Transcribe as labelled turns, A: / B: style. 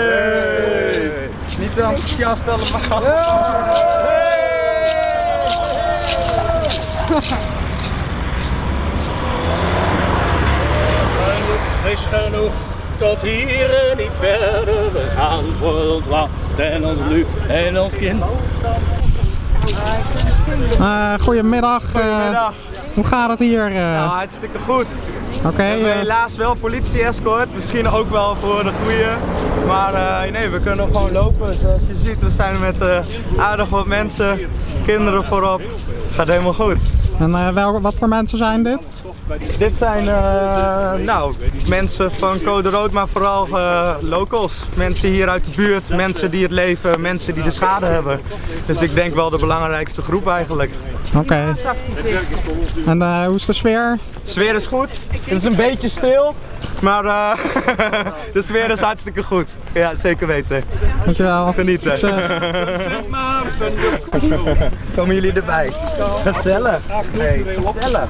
A: Hey! Niet enthousiast allemaal.
B: Wees genoeg tot hier en niet verder. We gaan voor ons land en ons lu en ons kind.
C: Eh, goedemiddag. eh,
A: Goedemiddag.
C: hoe gaat het hier? eh?
A: Nou, hartstikke goed.
C: Oké.
A: We hebben
C: eh,
A: helaas wel politie-escort, misschien ook wel voor de goede. Maar eh, nee, we kunnen gewoon lopen. Zoals je ziet, we zijn met eh, aardig wat mensen, kinderen voorop. Gaat helemaal goed.
C: en eh, wel, wat voor mensen zijn dit?
A: Dit zijn eh, nou, mensen van Code Rood, maar vooral eh, locals. Mensen hier uit de buurt, mensen die het leven, mensen die de schade hebben. Dus ik denk wel de belangrijkste groep eigenlijk.
C: Oké. En eh, hoe is de sfeer?
A: De sfeer is goed. Het is een beetje stil, maar eh, de sfeer is hartstikke goed. Ja, zeker weten.
C: Dankjewel.
A: Genieten. Komen jullie erbij? Gezellig. Hey, gezellig.